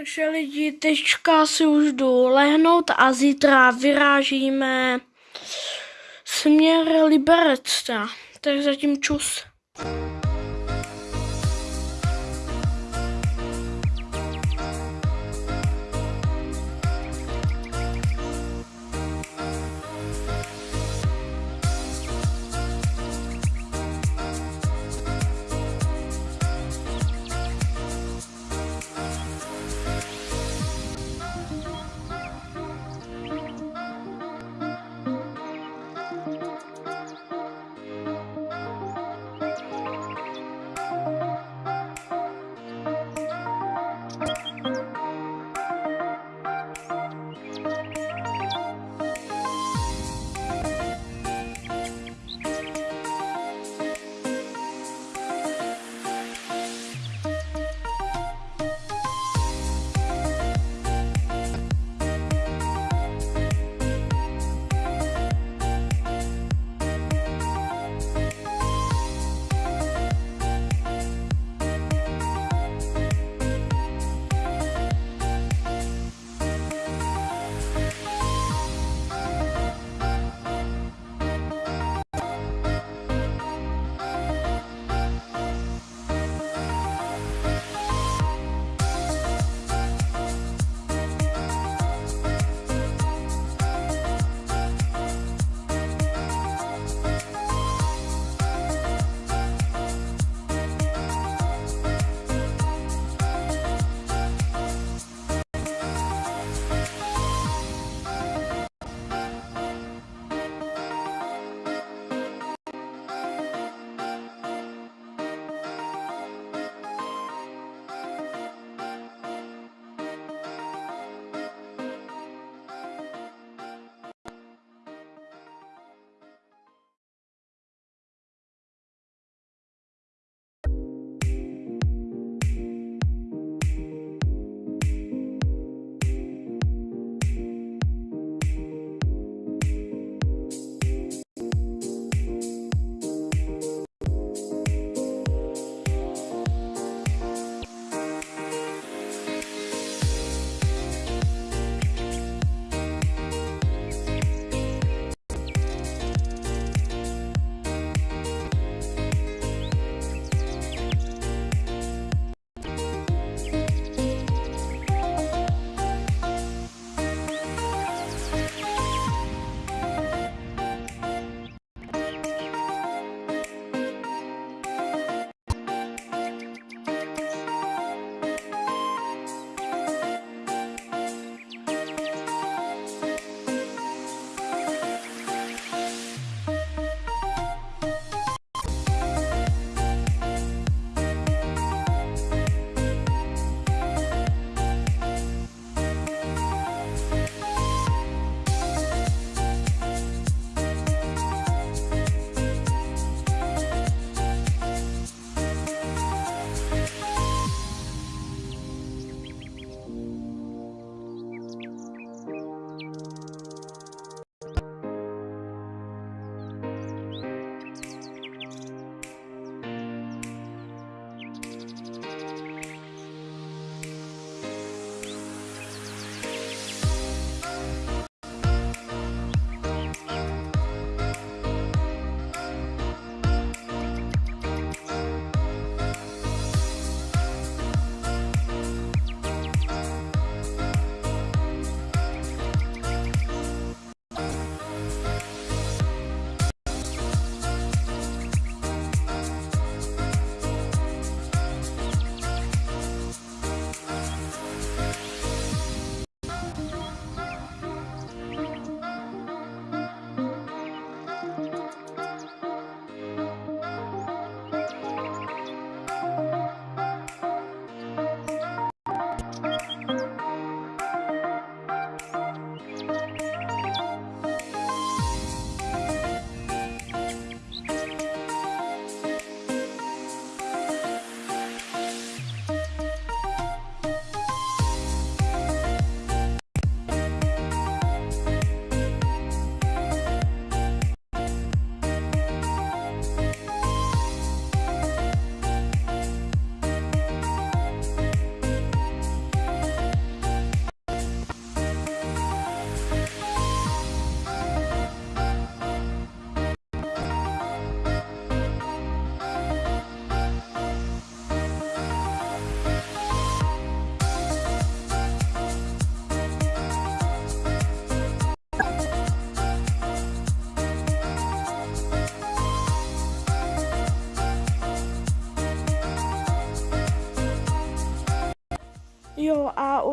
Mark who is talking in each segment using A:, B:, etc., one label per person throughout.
A: Takže lidi, teďka si už jdu lehnout a zítra vyrážíme směr Liberecka. Tak zatím čus.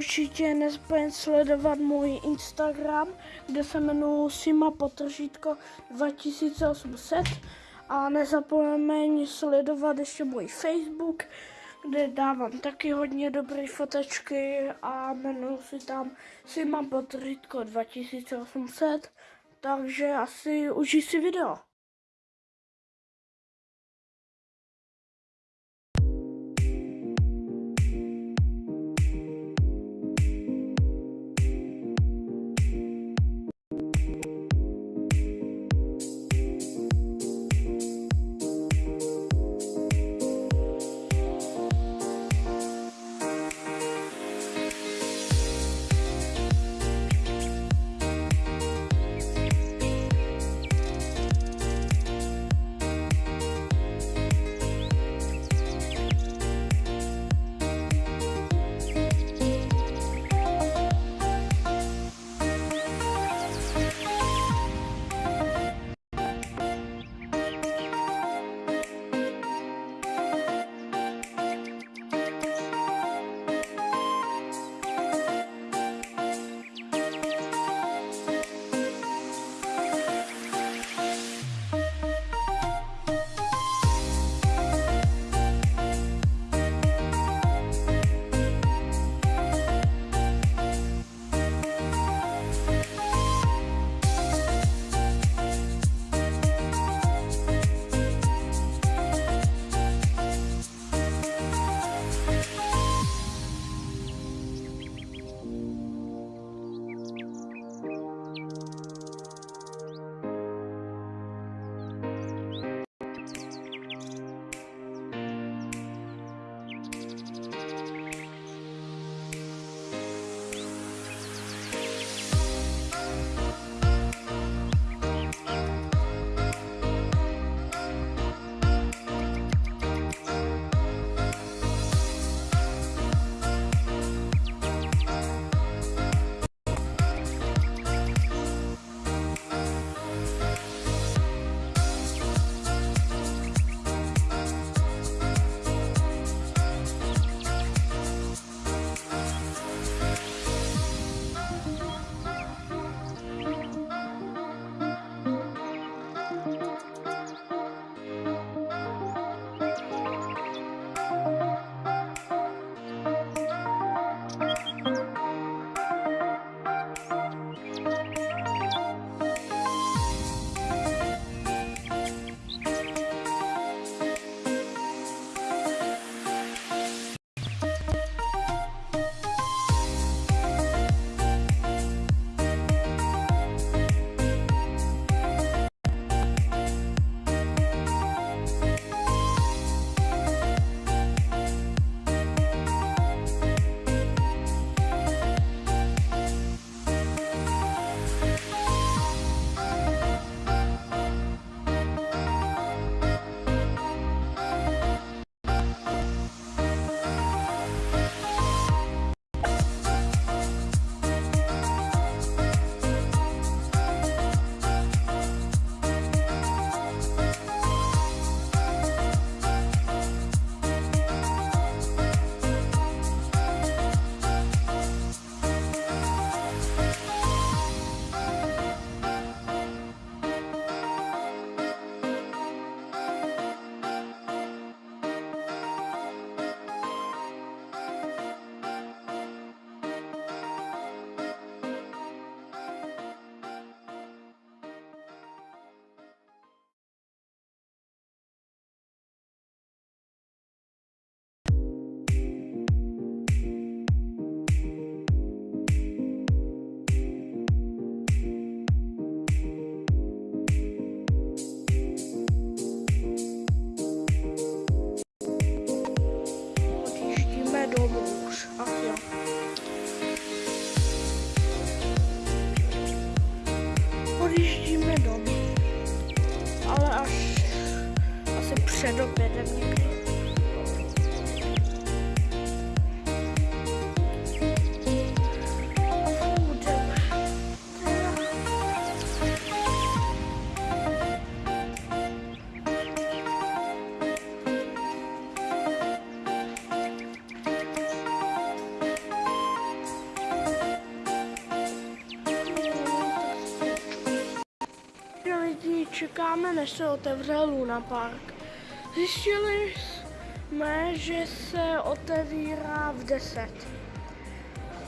A: Určitě nezapomeň sledovat můj Instagram, kde se jmenuji Sima Potržítko 2800 a nezapomeň sledovat ještě můj Facebook, kde dávám taky hodně dobré fotečky a jmenuji si tam Sima Potržítko 2800, takže asi užij si video. Čekáme, než se otevře Luna Park. Zjistili jsme, že se otevírá v 10.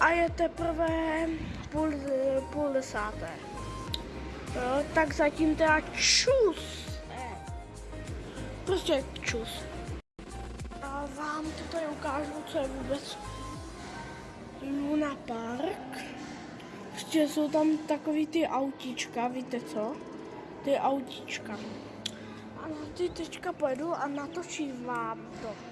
A: A je teprve půl, půl desáté. Jo, tak zatím teda čus. Prostě čus. A vám to tady ukážu, co je vůbec Luna Park. Prostě jsou tam takový ty autíčka, víte co? Ty autíčka. A ty teďka pojedu a natočím vám to.